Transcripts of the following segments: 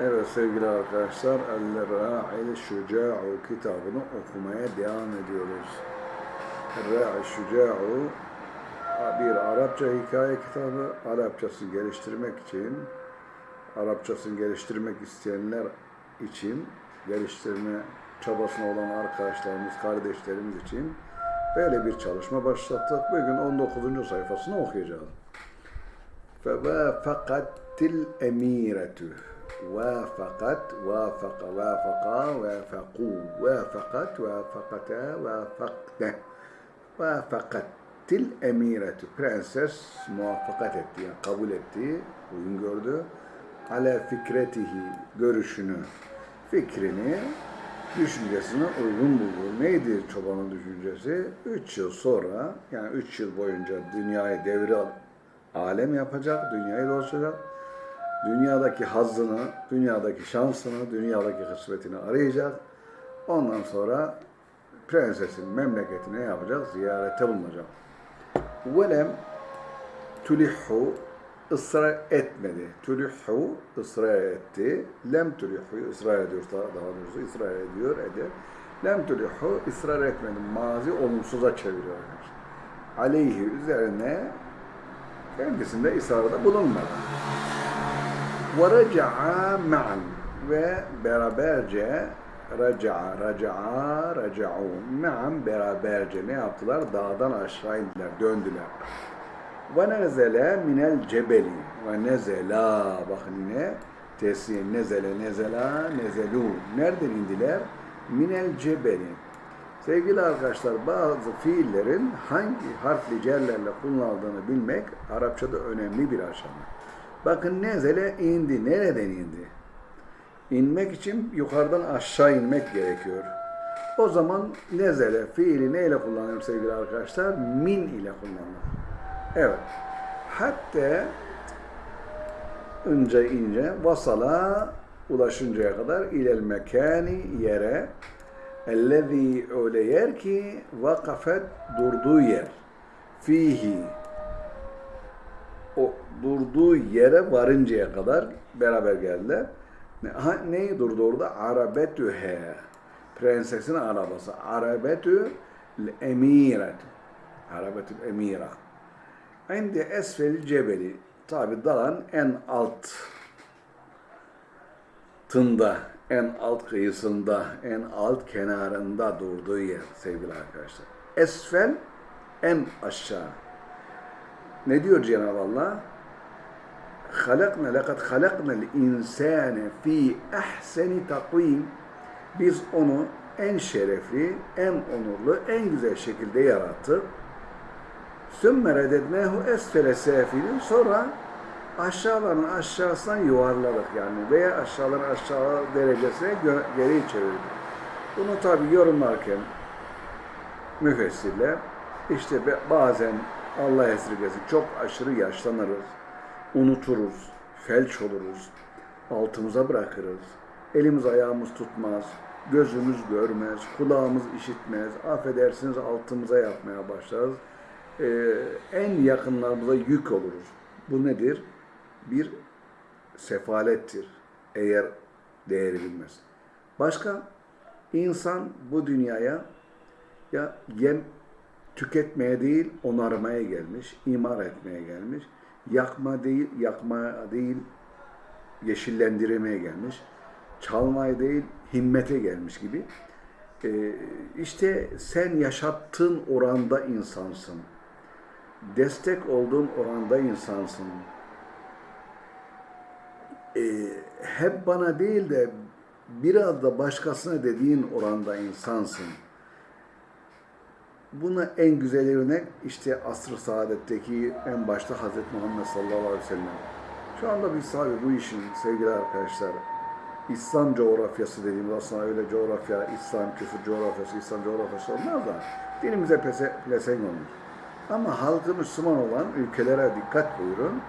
Evet sevgili arkadaşlar, El-Ra'il Şuca'u kitabını okumaya devam ediyoruz. El-Ra'il Şuca'u bir Arapça hikaye kitabı, Arapçasını geliştirmek için, Arapçasını geliştirmek isteyenler için, geliştirme çabasına olan arkadaşlarımız, kardeşlerimiz için böyle bir çalışma başlattık. Bugün 19. sayfasını okuyacağız. فَوَافَقَتِ الْاَم۪يرَةُ وافقت وافق وافقا وافقوا وافقت وافقتا وافقne vafakatil emireti prenses muvaffakat etti yani kabul etti uygun gördü ale fikretihi görüşünü fikrini düşüncesine uygun buldu. Neydi çobanın düşüncesi? Üç yıl sonra yani üç yıl boyunca dünyayı devri alem yapacak, dünyayı dolaşacak dünyadaki hazzını, dünyadaki şansını, dünyadaki kısmetini arayacak. Ondan sonra prensesin memleketine yapacak? Ziyarete bulunacak. Velem tulihhu ısrar etmedi. Tulihhu ısrar etti. Lem tulihhu ısrar ediyor daha doğrusu ısrar ediyor eder. Lem tulihhu ısrar etmedi. Mazi olumsuza çeviriyor. Aleyhi üzerine kendisinde ısrarda bulunmadı. وَرَجَعَا مَعًا ve beraberce raca'a, raca'a, raca'u me'an beraberce ne yaptılar? Dağdan aşağı indiler, döndüler. Ve nezele minel cebeli ve nezela bakın yine tesir nezele nezela nezelu nereden indiler? Minel cebeli Sevgili arkadaşlar bazı fiillerin hangi harfli cerlerle kullanıldığını bilmek Arapçada önemli bir aşama. Bakın nezele indi. Nereden indi? İnmek için yukarıdan aşağı inmek gerekiyor. O zaman nezele fiili neyle kullanılır sevgili arkadaşlar? Min ile kullanılır. Evet. Hatta önce ince vasala ulaşıncaya kadar ilel mekani yere ellezî öyle yer ki vakafet durduğu yer fihi o durduğu yere varıncaya kadar beraber geldiler. Ne, ha, neyi durdu orada? Arabetühe. Prensesin arabası. Arabetü emiret. Arabetü emira. İndi esfel cebeli. Tabi dağın en alt tında, en alt kıyısında, en alt kenarında durduğu yer sevgili arkadaşlar. Esfel en aşağı. Ne diyor Cenab-ı Allah? halakna lekad halaknal insane fi ahseni takvim biz onu en şerefli, en onurlu, en güzel şekilde yarattık. Sümme redednehu esfele sefilin sonra aşağıların aşağısından yuvarladık yani veya aşağıların aşağı derecesine geri çevirdik. Bunu tabi yorumlarken müfessirler işte bazen Allah esirgesin çok aşırı yaşlanırız unuturuz, felç oluruz, altımıza bırakırız, elimiz ayağımız tutmaz, gözümüz görmez, kulağımız işitmez, affedersiniz altımıza yapmaya başlarız. Ee, en yakınlarımıza yük oluruz. Bu nedir? Bir sefalettir eğer değeri bilmez. Başka, insan bu dünyaya ya yem tüketmeye değil onarmaya gelmiş, imar etmeye gelmiş yakma değil, yakma değil, yeşillendirmeye gelmiş, çalmaya değil, himmete gelmiş gibi. Ee, işte sen yaşattığın oranda insansın. Destek olduğun oranda insansın. Ee, hep bana değil de biraz da başkasına dediğin oranda insansın. Buna en güzel örnek işte asr-ı saadetteki en başta Hz. Muhammed sallallahu aleyhi ve sellem. Şu anda biz tabi bu işin sevgili arkadaşlar İslam coğrafyası dediğimiz aslında öyle coğrafya, İslam küfür coğrafyası, İslam coğrafyası olmaz da dinimize pese, pelesenk olmuş. Ama halkı Müslüman olan ülkelere dikkat buyurun.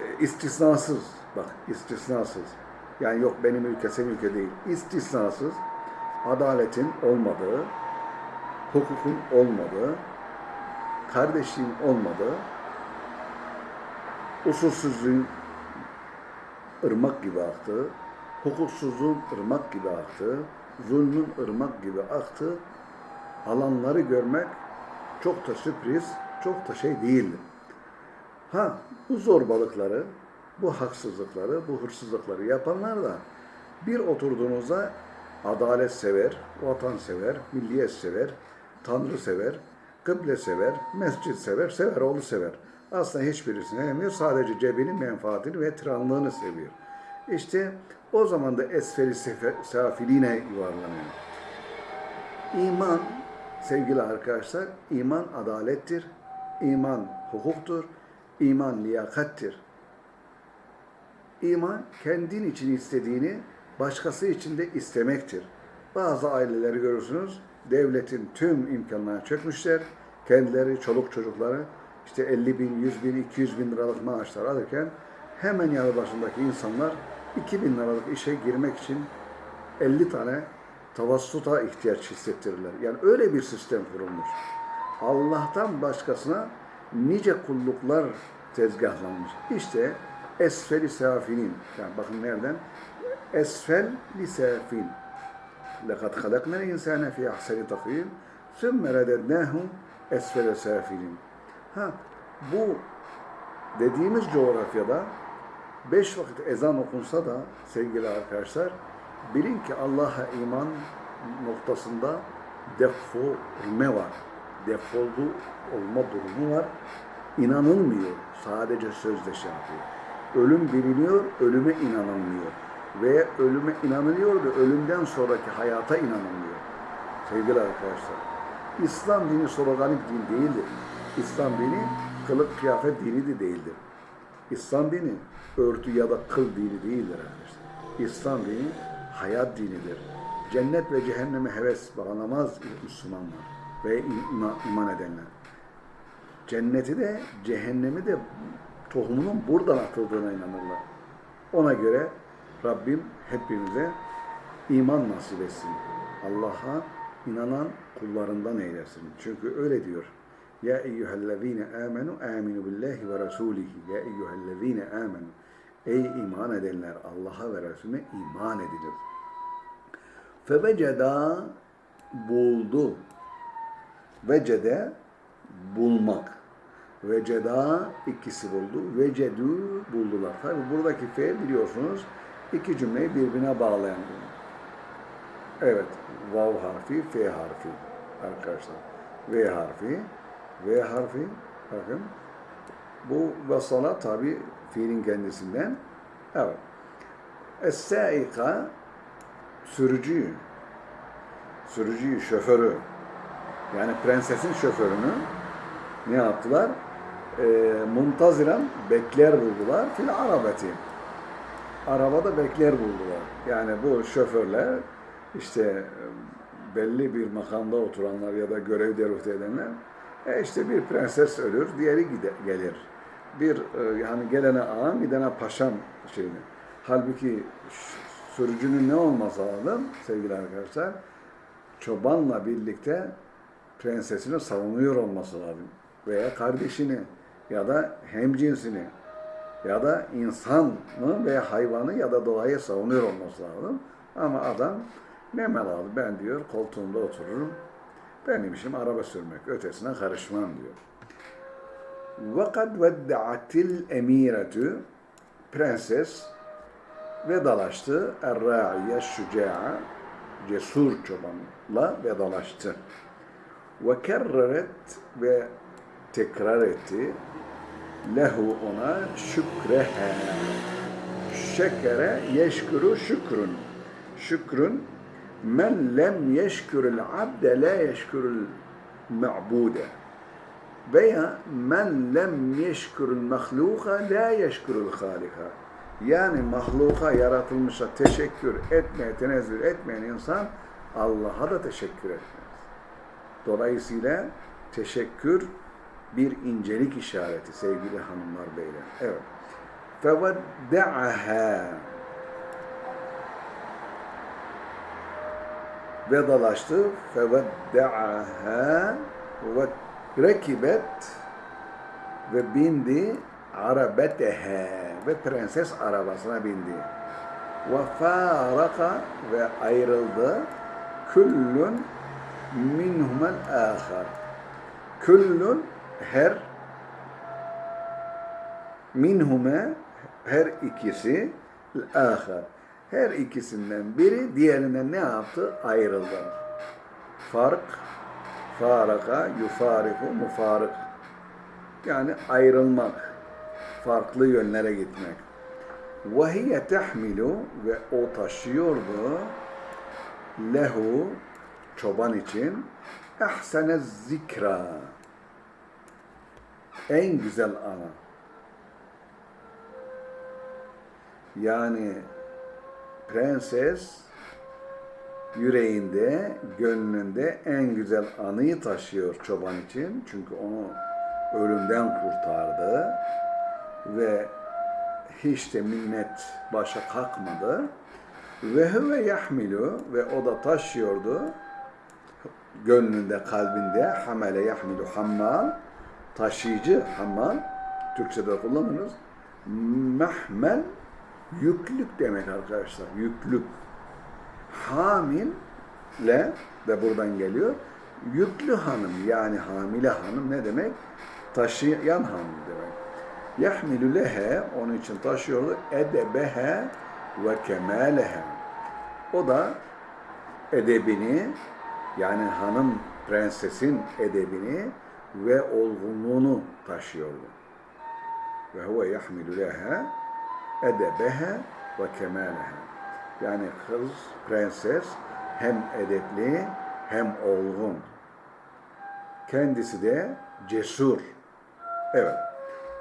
E, istisnasız, bak istisnasız. Yani yok benim ülke, senin ülke değil. İstisnasız adaletin olmadığı, hukukun olmadığı, kardeşliğin olmadığı, usulsüzlüğün ırmak gibi aktı. Hukuksuzluğun ırmak gibi aktı. Zulmün ırmak gibi aktı. Alanları görmek çok da sürpriz, çok da şey değildi. Ha bu zorbalıkları, bu haksızlıkları, bu hırsızlıkları yapanlar da bir oturduğunuzda adalet sever, vatan sever, milliyet sever, tanrı sever, kıble sever, mescit sever, sever oğlu sever. Aslında hiçbirisini sevmiyor. Sadece cebinin menfaatini ve tiranlığını seviyor. İşte o zaman da esferi safiline yuvarlanıyor. İman sevgili arkadaşlar, iman adalettir, iman hukuktur, iman liyakattir. İman kendin için istediğini başkası için de istemektir. Bazı aileleri görürsünüz, devletin tüm imkanlarına çökmüşler. Kendileri, çoluk çocukları işte 50 bin, 100 bin, 200 bin liralık maaşlar alırken hemen yanı başındaki insanlar 2 bin liralık işe girmek için 50 tane tavassuta ihtiyaç hissettirirler. Yani öyle bir sistem kurulmuş. Allah'tan başkasına nice kulluklar tezgahlanmış. İşte esfeli safinin. Yani bakın nereden? Esfel li safin. لَقَدْ خَلَقْنَا الْاِنْسَانَ فِي اَحْسَنِ تَقْوِيمٍ ثُمَّ رَدَدْنَاهُ esfele safilin. Ha, bu dediğimiz coğrafyada beş vakit ezan okunsa da sevgili arkadaşlar bilin ki Allah'a iman noktasında defolme var. Defoldu olma durumu var. İnanılmıyor. Sadece sözde şey yapıyor. Ölüm biliniyor, ölüme inanılmıyor. Veya ölüme inanılıyor da ölümden sonraki hayata inanılmıyor. Sevgili arkadaşlar, İslam dini sloganik din değildir. İslam dini kılık kıyafet dini de değildir. İslam dini örtü ya da kıl dini değildir arkadaşlar. İslam dini hayat dinidir. Cennet ve cehenneme heves bağlamaz Müslümanlar ve iman edenler. Cenneti de cehennemi de tohumunun buradan atıldığına inanırlar. Ona göre Rabbim hepimize iman nasip etsin. Allah'a inanan kullarından eylesin. Çünkü öyle diyor. Ya eyyühellezine amenu aminu billahi ve rasulihi. Ya eyyühellezine amenu. Ey iman edenler Allah'a ve Resulüne iman edilir. Feveceda buldu. Vecede bulmak. Veceda ikisi buldu. Vecedü buldular. Tabi buradaki fe biliyorsunuz iki cümleyi birbirine bağlayan cümle. Evet, vav harfi, f harfi arkadaşlar. V harfi, V harfi, bakın. Bu vasala tabi fiilin kendisinden. Evet. Es-saika, sürücüyü, sürücüyü, şoförü, yani prensesin şoförünü ne yaptılar? E, muntaziran bekler buldular. Fil arabeti. Arabada bekler buldular. Yani bu şoförler işte belli bir makamda oturanlar ya da görev derufte edenler e işte bir prenses ölür, diğeri gide, gelir. Bir e, yani gelene ağam, gidene paşam şeyini. Halbuki sürücünün ne olması lazım sevgili arkadaşlar? Çobanla birlikte prensesini savunuyor olması lazım. Veya kardeşini ya da hemcinsini ya da insanı veya hayvanı ya da doğayı savunuyor olması lazım. Ama adam ne melalı ben diyor koltuğumda otururum. Benim işim araba sürmek. Ötesine karışmam diyor. وَقَدْ وَدَّعَتِ الْاَم۪يرَةُ Prenses vedalaştı. Er-râ'iye şüca'a cesur çobanla vedalaştı. وَكَرَّرَتْ ve tekrar etti. Lehu ona şükrehe. Şekere yeşkuru şükrün. Şükrün men lem yeşkürül abde la yeşkürül me'bude veya men lem yeşkürül mahluka la yeşkürül halika yani mahluka yaratılmışa teşekkür etmeye, tenezzül etmeyen insan Allah'a da teşekkür etmez. Dolayısıyla teşekkür bir incelik işareti sevgili hanımlar beyler. Evet. فَوَدَّعَهَا vedalaştı. فَوَدَّعَهَا ve rekibet ve bindi arabetehe ve prenses arabasına bindi. Ve faraka ve ayrıldı. Küllün minhumel ahar. Küllün her minhume her ikisi ahar. Her ikisinden biri diğerinden ne yaptı? Ayrıldı. Fark, faraka, yufariku, mufarık. Yani ayrılmak, farklı yönlere gitmek. وَهِيَ tehmilu ve o taşıyordu lehu çoban için ehsene zikra en güzel ana. Yani prenses yüreğinde, gönlünde en güzel anıyı taşıyor çoban için. Çünkü onu ölümden kurtardı ve hiç de minnet başa kalkmadı. Ve huve yahmilu ve o da taşıyordu gönlünde, kalbinde hamele yahmilu hammal taşıyıcı hammal Türkçe'de kullanırız. Mahmel yüklük demek arkadaşlar. Yüklük. Hamille de buradan geliyor. Yüklü hanım yani hamile hanım ne demek? Taşıyan hanım demek. Yahmilu lehe onun için taşıyordu. Edebehe ve kemalehe. O da edebini yani hanım prensesin edebini ve olgunluğunu taşıyordu. Ve huve yahmilu leha edebeha ve kemaleha. Yani kız, prenses hem edepli hem olgun. Kendisi de cesur. Evet.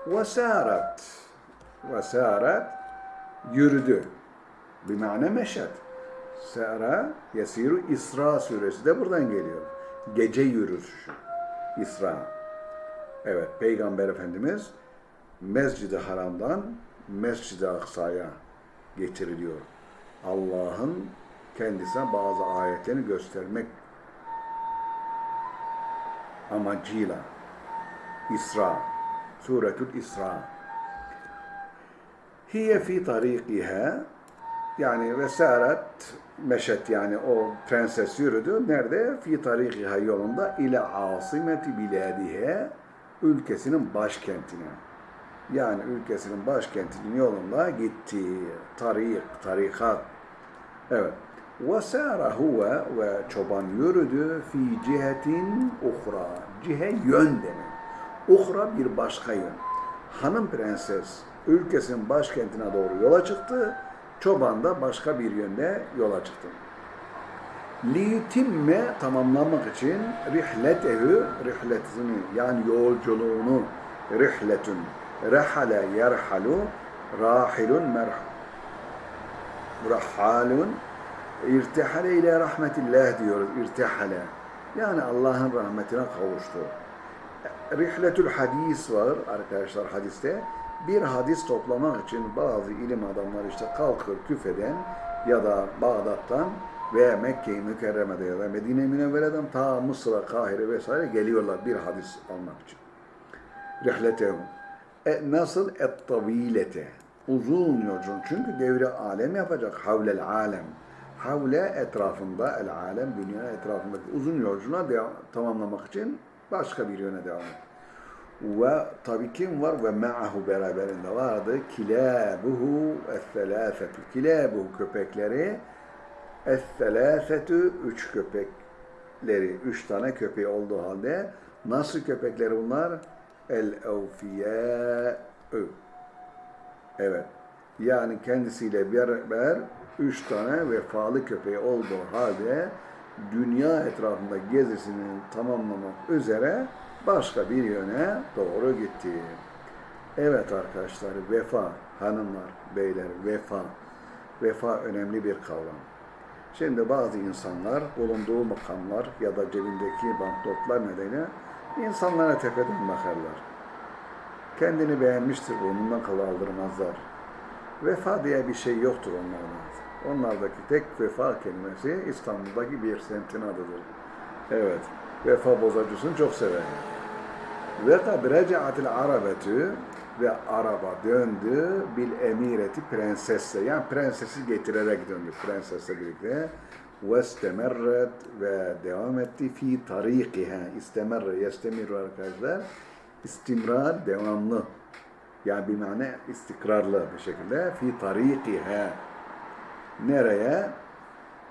Vesarat. Vesarat yürüdü. Bir mana meşet. Sara yesiru İsra suresi de buradan geliyor. Gece yürüyüşü. İsra. Evet, Peygamber Efendimiz Mescid-i Haram'dan Mescid-i Aksa'ya getiriliyor. Allah'ın kendisine bazı ayetlerini göstermek amacıyla İsra, Suretül İsra. Hiye fi tarikiha yani vesaret meşet yani o prenses yürüdü. Nerede? Fi tarikiha yolunda ile asimeti biladihe ülkesinin başkentine. Yani ülkesinin başkentinin yolunda gitti. Tarik, tarikat. Evet. Ve sâra huve ve çoban yürüdü fi cihetin uhra. Cihe yön demek. Uhra bir başka yön. Hanım prenses ülkesinin başkentine doğru yola çıktı. Çoban da başka bir yönde yola çıktı. Liyutimme tamamlamak için rihletehu, rihletini yani yolculuğunu rihletun, rehale yerhalu, rahilun merh, rahalun, irtihale ile rahmetillah diyoruz, irtihale. Yani Allah'ın rahmetine kavuştu. Rihletül hadis var arkadaşlar hadiste bir hadis toplamak için bazı ilim adamları işte kalkır küfeden ya da Bağdat'tan veya Mekke-i Mükerreme'de ya da Medine-i Münevvere'den ta Mısır'a, Kahire vesaire geliyorlar bir hadis almak için. Rihletehum. E, nasıl? Et-tavilete. Uzun yolculuk. Çünkü devre alem yapacak. Havlel alem. Havle etrafında, el alem, dünya etrafındaki uzun yolculuğa tamamlamak için başka bir yöne devam ediyor. Ve tabi kim var? Ve ma'ahu beraberinde vardı. Kilabuhu es-selâfetü. Kilabuhu köpekleri es-selâfetü üç köpekleri. Üç tane köpeği olduğu halde nasıl köpekleri bunlar? El-evfiyâ'ü. Evet. Yani kendisiyle beraber üç tane vefalı köpeği olduğu halde dünya etrafında gezisini tamamlamak üzere başka bir yöne doğru gitti. Evet arkadaşlar, vefa, hanımlar, beyler, vefa. Vefa önemli bir kavram. Şimdi bazı insanlar bulunduğu makamlar ya da cebindeki banknotlar nedeniyle insanlara tepeden bakarlar. Kendini beğenmiştir, burnundan kalı aldırmazlar. Vefa diye bir şey yoktur onlarda. Onlardaki tek vefa kelimesi İstanbul'daki bir semtin adıdır. Evet, vefa bozacısını çok sever. Ve kad recatil arabetü ve araba döndü bil emireti prensesle yani prensesi getirerek döndü prensesle birlikte. Ve ve devam etti. Fi tarikiha istemerre yestemiru arkadaşlar. İstimrar devamlı. Yani bir mane istikrarlı bir şekilde. Fi tarikiha nereye?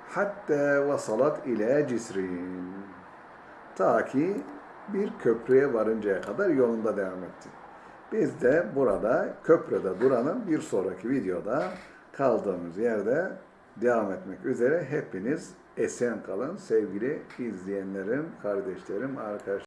Hatta vasalat ile cisrin ta ki bir köprüye varıncaya kadar yolunda devam etti. Biz de burada köprüde duranın bir sonraki videoda kaldığımız yerde devam etmek üzere hepiniz esen kalın sevgili izleyenlerim, kardeşlerim, arkadaşlarım.